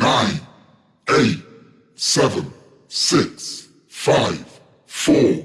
nine, eight, seven, six, five, four,